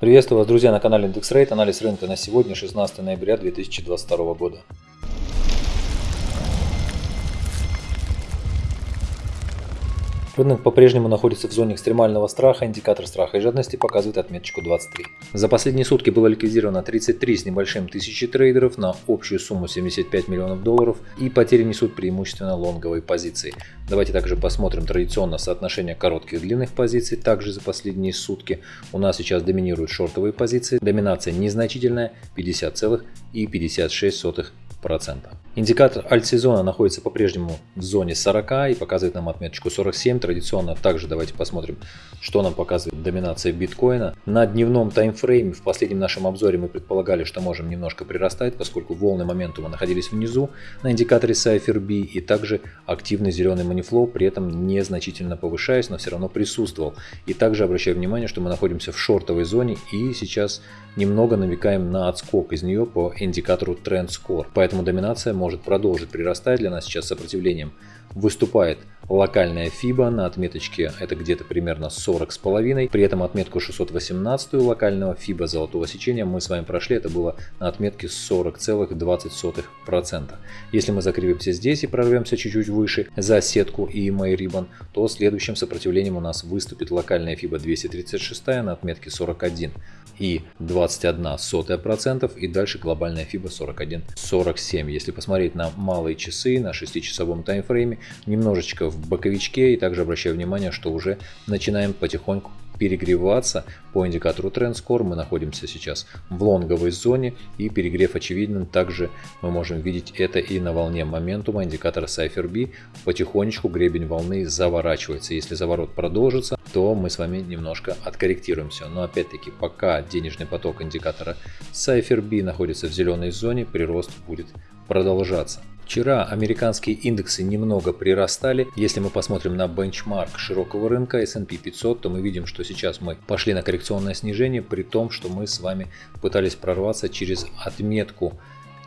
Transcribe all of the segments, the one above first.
Приветствую вас, друзья, на канале IndexRate. Анализ рынка на сегодня, 16 ноября 2022 года. Рынок по-прежнему находится в зоне экстремального страха, индикатор страха и жадности показывает отметочку 23. За последние сутки было ликвидировано 33 с небольшим тысячи трейдеров на общую сумму 75 миллионов долларов и потери несут преимущественно лонговые позиции. Давайте также посмотрим традиционно соотношение коротких и длинных позиций. Также за последние сутки у нас сейчас доминируют шортовые позиции. Доминация незначительная 50,56%. Индикатор альт-сезона находится по-прежнему в зоне 40 и показывает нам отметочку 47. Традиционно также давайте посмотрим, что нам показывает доминация биткоина. На дневном таймфрейме в последнем нашем обзоре мы предполагали, что можем немножко прирастать, поскольку волны моментума находились внизу на индикаторе Cypher B и также активный зеленый манифлоу, при этом незначительно повышаясь, но все равно присутствовал. И также обращаю внимание, что мы находимся в шортовой зоне и сейчас немного намекаем на отскок из нее по индикатору Trend Score. Поэтому доминация может продолжить прирастать для нас сейчас сопротивлением. Выступает локальная FIBA на отметочке это где-то примерно 40 с половиной. При этом отметку 618 локального FIBA золотого сечения мы с вами прошли, это было на отметке 40,20%. Если мы закрепимся здесь и прорвемся чуть-чуть выше за сетку EMA Ribbon, то следующим сопротивлением у нас выступит локальная FIBA 236 на отметке 41 и 21 сотая процентов и дальше глобальная FIBA 41,47. Если посмотреть на малые часы, на 6-часовом таймфрейме, немножечко в боковичке и также обращаю внимание, что уже начинаем потихоньку перегреваться по индикатору TrendScore. Мы находимся сейчас в лонговой зоне и перегрев очевиден. Также мы можем видеть это и на волне моментума индикатора Cypher B. Потихонечку гребень волны заворачивается. Если заворот продолжится, то мы с вами немножко откорректируемся. Но опять-таки, пока денежный поток индикатора Cypher B находится в зеленой зоне, прирост будет продолжаться. Вчера американские индексы немного прирастали. Если мы посмотрим на бенчмарк широкого рынка S&P 500, то мы видим, что сейчас мы пошли на коррекционное снижение, при том, что мы с вами пытались прорваться через отметку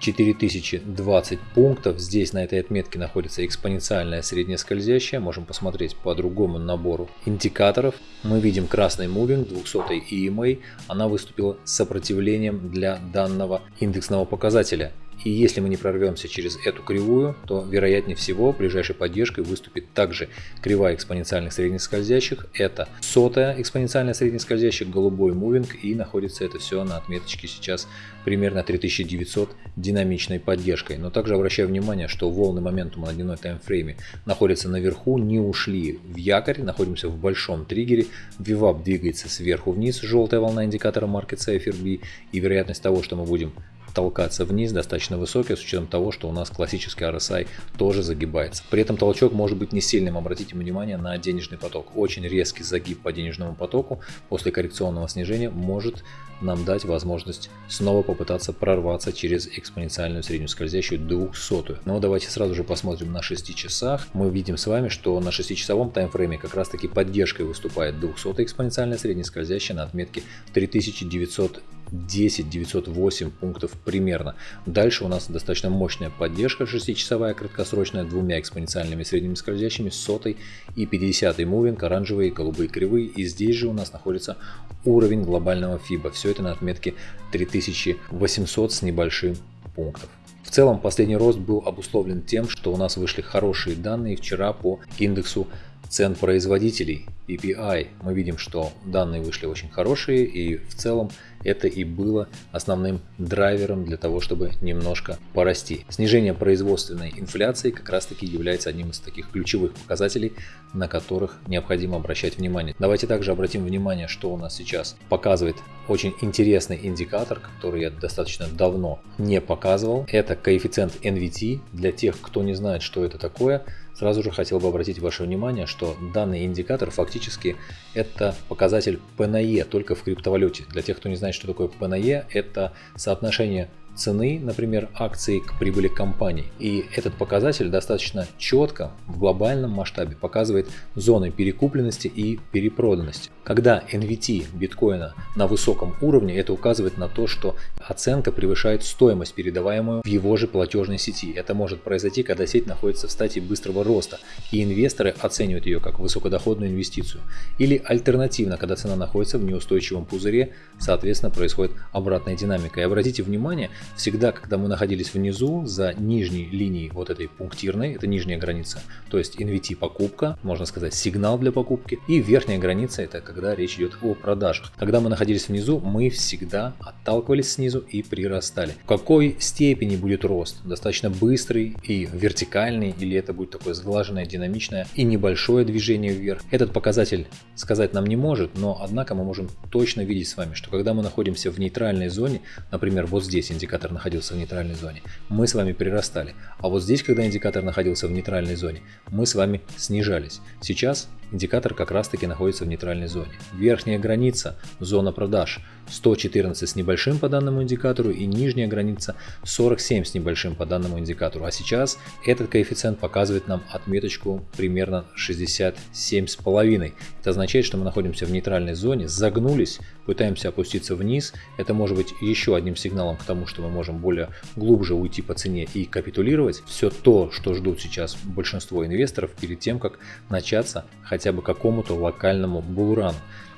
4020 пунктов. Здесь на этой отметке находится экспоненциальная средняя скользящая. Можем посмотреть по другому набору индикаторов. Мы видим красный мувинг 200 EMA. Она выступила сопротивлением для данного индексного показателя. И если мы не прорвемся через эту кривую, то вероятнее всего ближайшей поддержкой выступит также кривая экспоненциальных средних скользящих. Это сотая экспоненциальная средних скользящих, голубой мувинг и находится это все на отметочке сейчас примерно 3900 динамичной поддержкой. Но также обращаю внимание, что волны моментума на дневной таймфрейме находятся наверху, не ушли в якорь, находимся в большом триггере. VWAP двигается сверху вниз, желтая волна индикатора Market Safer и вероятность того, что мы будем толкаться вниз достаточно высокий, с учетом того, что у нас классический RSI тоже загибается. При этом толчок может быть не сильным, обратите внимание на денежный поток. Очень резкий загиб по денежному потоку после коррекционного снижения может нам дать возможность снова попытаться прорваться через экспоненциальную среднюю скользящую 200. Но давайте сразу же посмотрим на 6 часах. Мы видим с вами, что на 6-часовом таймфрейме как раз таки поддержкой выступает 200 экспоненциальная средняя скользящая на отметке 3900 10 908 пунктов примерно. Дальше у нас достаточно мощная поддержка 6-часовая краткосрочная двумя экспоненциальными средними скользящими, сотой и 50 мувинг, оранжевые и голубые кривые. И здесь же у нас находится уровень глобального FIBA. Все это на отметке 3800 с небольшим пунктов. В целом последний рост был обусловлен тем, что у нас вышли хорошие данные вчера по индексу цен производителей PPI. Мы видим, что данные вышли очень хорошие и в целом это и было основным драйвером для того, чтобы немножко порасти. Снижение производственной инфляции как раз таки является одним из таких ключевых показателей, на которых необходимо обращать внимание. Давайте также обратим внимание, что у нас сейчас показывает очень интересный индикатор, который я достаточно давно не показывал. Это коэффициент NVT. Для тех, кто не знает, что это такое, сразу же хотел бы обратить ваше внимание, что данный индикатор фактически это показатель PNE только в криптовалюте. Для тех, кто не знает, что такое PNE, это соотношение цены, например, акций к прибыли компаний. И этот показатель достаточно четко в глобальном масштабе показывает зоны перекупленности и перепроданности. Когда NVT биткоина на высоком уровне, это указывает на то, что оценка превышает стоимость, передаваемую в его же платежной сети. Это может произойти, когда сеть находится в стадии быстрого роста, и инвесторы оценивают ее как высокодоходную инвестицию. Или альтернативно, когда цена находится в неустойчивом пузыре, соответственно, происходит обратная динамика. И обратите внимание, всегда, когда мы находились внизу, за нижней линией вот этой пунктирной, это нижняя граница, то есть NVT покупка, можно сказать сигнал для покупки, и верхняя граница это когда речь идет о продажах. Когда мы находились внизу, мы всегда отталкивались снизу и прирастали. В какой степени будет рост? Достаточно быстрый и вертикальный, или это будет такое сглаженное, динамичное и небольшое движение вверх? Этот показатель сказать нам не может, но однако мы можем точно видеть с вами, что когда мы находимся в нейтральной зоне, например, вот здесь индикатор находился в нейтральной зоне, мы с вами прирастали. А вот здесь, когда индикатор находился в нейтральной зоне, мы с вами снижались. Сейчас индикатор как раз таки находится в нейтральной зоне. Верхняя граница – зона продаж 114 с небольшим по данному индикатору и нижняя граница 47 с небольшим по данному индикатору. А сейчас этот коэффициент показывает нам отметочку примерно 67,5. Это означает, что мы находимся в нейтральной зоне, загнулись, пытаемся опуститься вниз. Это может быть еще одним сигналом к тому, что мы можем более глубже уйти по цене и капитулировать. Все то, что ждут сейчас большинство инвесторов перед тем, как начаться хотя бы какому-то локальному булрану.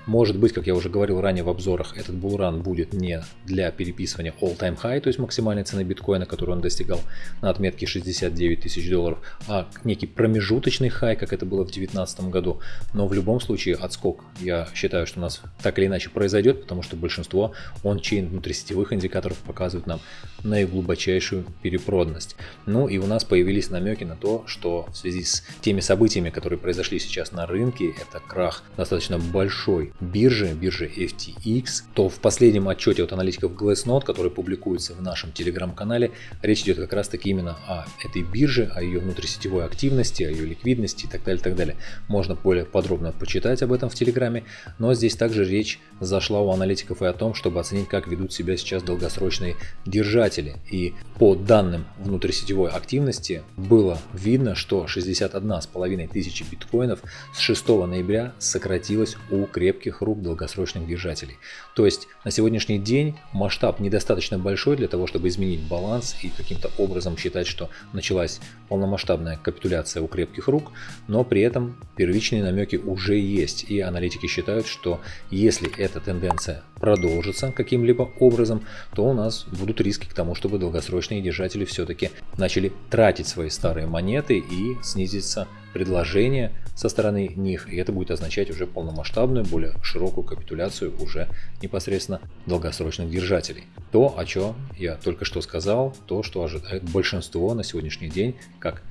Может быть, как я уже говорил ранее в обзорах, этот булран будет не для переписывания all-time high, то есть максимальной цены биткоина, которую он достигал на отметке 69 тысяч долларов, а некий промежуточный хай, как это было в 2019 году. Но в любом случае отскок, я считаю, что у нас так или иначе произойдет, потому что большинство он-чейн внутрисетевых индикаторов показывают нам наиглубочайшую перепроданность. Ну и у нас появились намеки на то, что в связи с теми событиями, которые произошли сейчас на рынке, это крах достаточно большой биржи, биржи FTX, то в последнем отчете от аналитиков Glassnode, который публикуется в нашем телеграм-канале, речь идет как раз таки именно о этой бирже, о ее внутрисетевой активности, о ее ликвидности и так далее, так далее. Можно более подробно почитать об этом в телеграме, но здесь также речь зашла у аналитиков и о том, чтобы оценить, как ведут себя сейчас долгосрочные держатели. И по данным внутрисетевой активности было видно, что 61,5 тысячи биткоинов с 6 ноября сократилось у крепких крепких рук долгосрочных держателей. То есть на сегодняшний день масштаб недостаточно большой для того, чтобы изменить баланс и каким-то образом считать, что началась полномасштабная капитуляция у крепких рук, но при этом первичные намеки уже есть. И аналитики считают, что если эта тенденция продолжится каким-либо образом, то у нас будут риски к тому, чтобы долгосрочные держатели все-таки начали тратить свои старые монеты и снизится предложение со стороны них, и это будет означать уже полномасштабную, более широкую капитуляцию уже непосредственно долгосрочных держателей. То, о чем я только что сказал, то, что ожидает большинство на сегодняшний день, как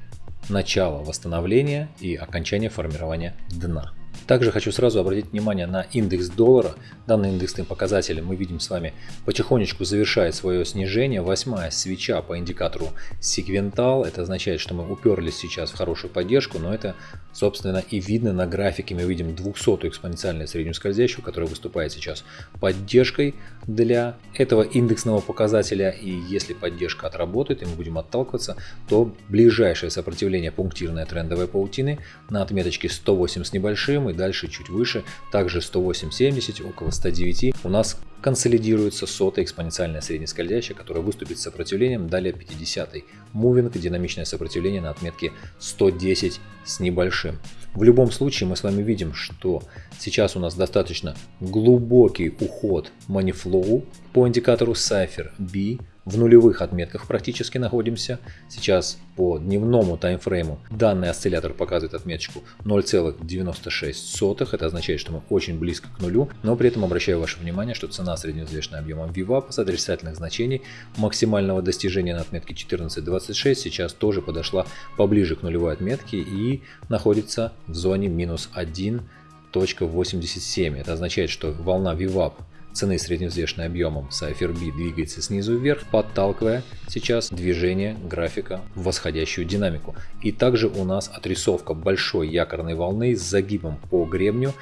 начало восстановления и окончание формирования дна. Также хочу сразу обратить внимание на индекс доллара. Данный индексный показатель мы видим с вами потихонечку завершает свое снижение. Восьмая свеча по индикатору секвентал. Это означает, что мы уперлись сейчас в хорошую поддержку, но это собственно и видно на графике. Мы видим 200 экспоненциальную среднюю скользящую, которая выступает сейчас поддержкой для этого индексного показателя. И если поддержка отработает и мы будем отталкиваться, то ближайшее сопротивление пунктирной трендовой паутины на отметочке 108 с небольшим и дальше чуть выше, также 108.70, около 109, у нас консолидируется сотая экспоненциальная среднескользящая, которая выступит с сопротивлением, далее 50 -й. Мувинг, динамичное сопротивление на отметке 110 с небольшим. В любом случае мы с вами видим, что сейчас у нас достаточно глубокий уход Moneyflow по индикатору Cypher B в нулевых отметках практически находимся. Сейчас по дневному таймфрейму данный осциллятор показывает отметочку 0,96. Это означает, что мы очень близко к нулю, но при этом обращаю ваше внимание, что цена средневзвешенная объемом VWAP с отрицательных значений максимального достижения на отметке 14.26 сейчас тоже подошла поближе к нулевой отметке и находится в зоне минус 1.87. Это означает, что волна VWAP цены средневзвешенной объемом Cypher B двигается снизу вверх, подталкивая сейчас движение графика в восходящую динамику. И также у нас отрисовка большой якорной волны с загибом по гребню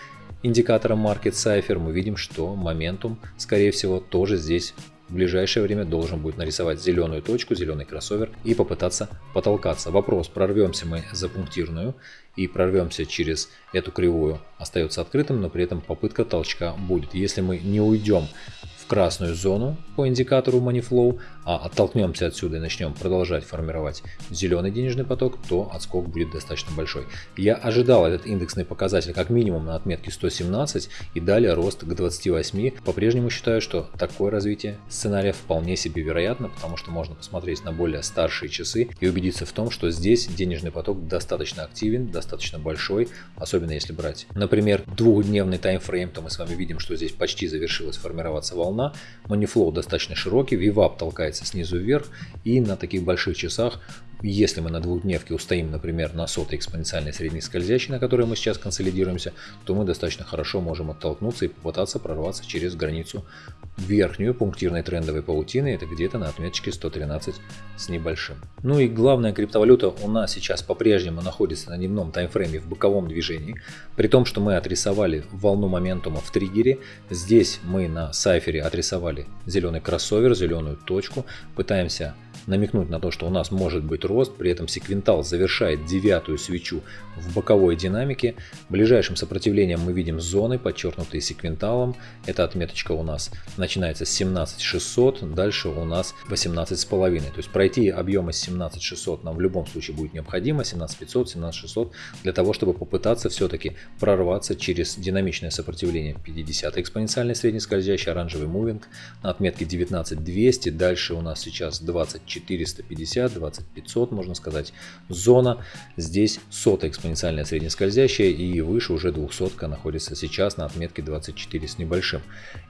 индикатора Market Cypher. Мы видим, что моментум, скорее всего, тоже здесь в ближайшее время должен будет нарисовать зеленую точку, зеленый кроссовер и попытаться потолкаться. Вопрос, прорвемся мы за пунктирную и прорвемся через эту кривую, остается открытым, но при этом попытка толчка будет. Если мы не уйдем красную зону по индикатору MoneyFlow, оттолкнемся отсюда и начнем продолжать формировать зеленый денежный поток, то отскок будет достаточно большой. Я ожидал этот индексный показатель как минимум на отметке 117 и далее рост к 28. По-прежнему считаю, что такое развитие сценария вполне себе вероятно, потому что можно посмотреть на более старшие часы и убедиться в том, что здесь денежный поток достаточно активен, достаточно большой, особенно если брать, например, двухдневный таймфрейм, то мы с вами видим, что здесь почти завершилась формироваться волна. Манифлоу достаточно широкий, вивап толкается снизу вверх и на таких больших часах если мы на двухдневке устоим, например, на сотой экспоненциальной средней скользящей, на которой мы сейчас консолидируемся, то мы достаточно хорошо можем оттолкнуться и попытаться прорваться через границу верхнюю пунктирной трендовой паутины. Это где-то на отметочке 113 с небольшим. Ну и главная криптовалюта у нас сейчас по-прежнему находится на дневном таймфрейме в боковом движении. При том, что мы отрисовали волну моментума в триггере. Здесь мы на сайфере отрисовали зеленый кроссовер, зеленую точку. Пытаемся намекнуть на то, что у нас может быть рост, при этом секвентал завершает девятую свечу в боковой динамике. Ближайшим сопротивлением мы видим зоны, подчеркнутые секвенталом. Эта отметочка у нас начинается с 17600, дальше у нас 18,5. То есть пройти объемы 17600 нам в любом случае будет необходимо, 17500, 17600, для того, чтобы попытаться все-таки прорваться через динамичное сопротивление 50 экспоненциальный среднескользящий оранжевый мувинг на отметке 19200, дальше у нас сейчас 20450, 20500 можно сказать, зона, здесь сотая экспоненциальная среднескользящая и выше уже 200 находится сейчас на отметке 24 с небольшим.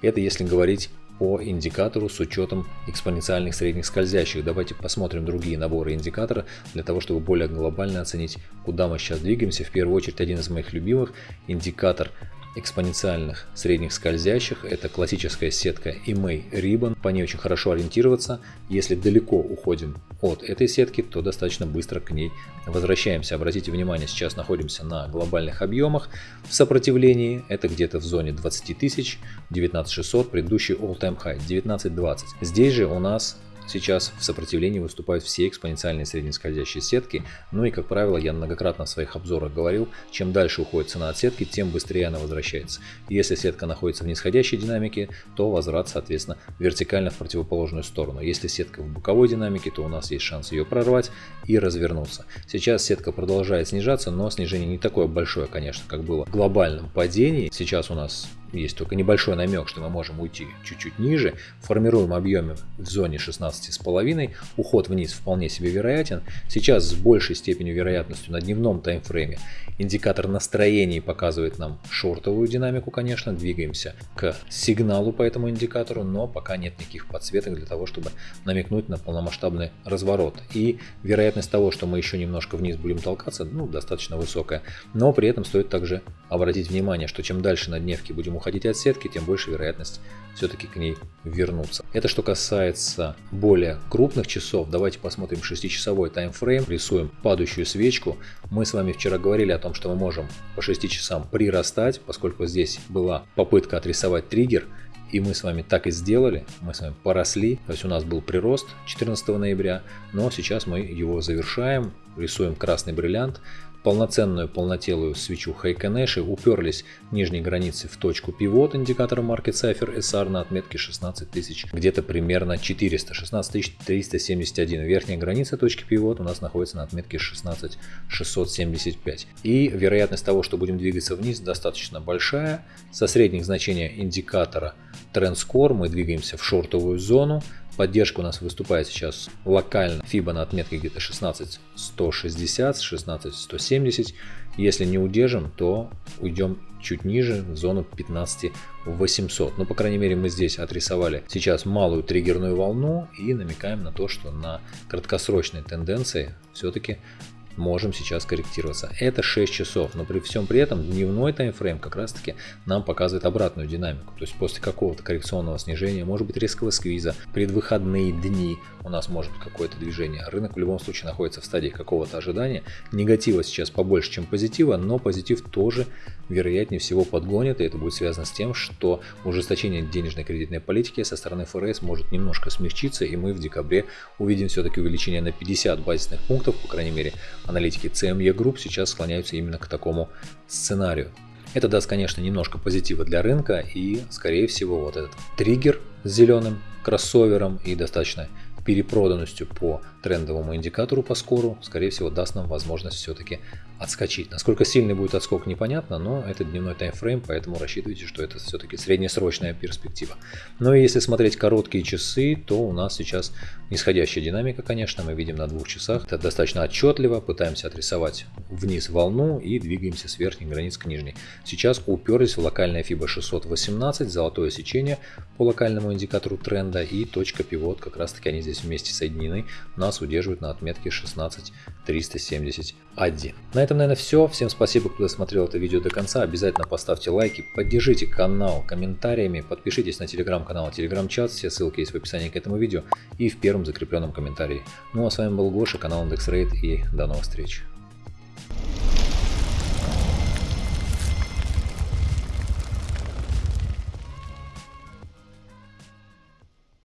Это если говорить по индикатору с учетом экспоненциальных средних скользящих. Давайте посмотрим другие наборы индикатора для того, чтобы более глобально оценить, куда мы сейчас двигаемся. В первую очередь один из моих любимых индикатор экспоненциальных средних скользящих. Это классическая сетка EMA Ribbon. По ней очень хорошо ориентироваться. Если далеко уходим от этой сетки, то достаточно быстро к ней возвращаемся. Обратите внимание, сейчас находимся на глобальных объемах. В сопротивлении это где-то в зоне 20 тысяч, 19600, предыдущий all-time high 1920. Здесь же у нас Сейчас в сопротивлении выступают все экспоненциальные среднескользящие сетки, ну и как правило я многократно в своих обзорах говорил, чем дальше уходит цена от сетки, тем быстрее она возвращается. Если сетка находится в нисходящей динамике, то возврат соответственно вертикально в противоположную сторону. Если сетка в боковой динамике, то у нас есть шанс ее прорвать и развернуться. Сейчас сетка продолжает снижаться, но снижение не такое большое, конечно, как было в глобальном падении. Сейчас у нас есть только небольшой намек, что мы можем уйти чуть-чуть ниже, формируем объемы в зоне 16,5, уход вниз вполне себе вероятен. Сейчас с большей степенью вероятностью на дневном таймфрейме индикатор настроений показывает нам шортовую динамику, конечно, двигаемся к сигналу по этому индикатору, но пока нет никаких подсветок для того, чтобы намекнуть на полномасштабный разворот. И вероятность того, что мы еще немножко вниз будем толкаться, ну, достаточно высокая. Но при этом стоит также обратить внимание, что чем дальше на дневке будем уходить от сетки, тем больше вероятность все-таки к ней вернуться. Это что касается более крупных часов. Давайте посмотрим 6-часовой таймфрейм. Рисуем падающую свечку. Мы с вами вчера говорили о том, что мы можем по 6 часам прирастать, поскольку здесь была попытка отрисовать триггер. И мы с вами так и сделали, мы с вами поросли, то есть у нас был прирост 14 ноября, но сейчас мы его завершаем, рисуем красный бриллиант, полноценную полнотелую свечу Heikenэши уперлись нижней границы в точку пивот индикатора Market Cipher SR на отметке 16 тысяч, где-то примерно 400, 16 371. Верхняя граница точки пивот у нас находится на отметке 16 675. И вероятность того, что будем двигаться вниз, достаточно большая. Со средних значения индикатора TrendScore мы двигаемся в шортовую зону, Поддержка у нас выступает сейчас локально. FIBA на отметке где-то 16 160, 16 170. Если не удержим, то уйдем чуть ниже, в зону 15 800. Ну, по крайней мере, мы здесь отрисовали сейчас малую триггерную волну и намекаем на то, что на краткосрочной тенденции все-таки можем сейчас корректироваться. Это 6 часов, но при всем при этом дневной таймфрейм как раз таки нам показывает обратную динамику. То есть после какого-то коррекционного снижения, может быть резкого сквиза, предвыходные дни у нас может быть какое-то движение. Рынок в любом случае находится в стадии какого-то ожидания. Негатива сейчас побольше, чем позитива, но позитив тоже вероятнее всего подгонит, и это будет связано с тем, что ужесточение денежной кредитной политики со стороны ФРС может немножко смягчиться, и мы в декабре увидим все-таки увеличение на 50 базисных пунктов, по крайней мере, аналитики CME Group сейчас склоняются именно к такому сценарию. Это даст, конечно, немножко позитива для рынка и, скорее всего, вот этот триггер с зеленым кроссовером и достаточно перепроданностью по трендовому индикатору по скору, скорее всего, даст нам возможность все-таки отскочить. Насколько сильный будет отскок, непонятно, но это дневной таймфрейм, поэтому рассчитывайте, что это все-таки среднесрочная перспектива. Но если смотреть короткие часы, то у нас сейчас нисходящая динамика, конечно, мы видим на двух часах. Это достаточно отчетливо, пытаемся отрисовать вниз волну и двигаемся с верхней границ к нижней. Сейчас уперлись в локальное FIBA 618, золотое сечение по локальному индикатору тренда и точка пивот, как раз таки они здесь вместе соединены, нас удерживают на отметке 16371. На этом, наверное, все. Всем спасибо, кто досмотрел это видео до конца. Обязательно поставьте лайки, поддержите канал комментариями, подпишитесь на телеграм-канал, телеграм-чат. Все ссылки есть в описании к этому видео и в первом закрепленном комментарии. Ну а с вами был Гоша, канал IndexRate и до новых встреч.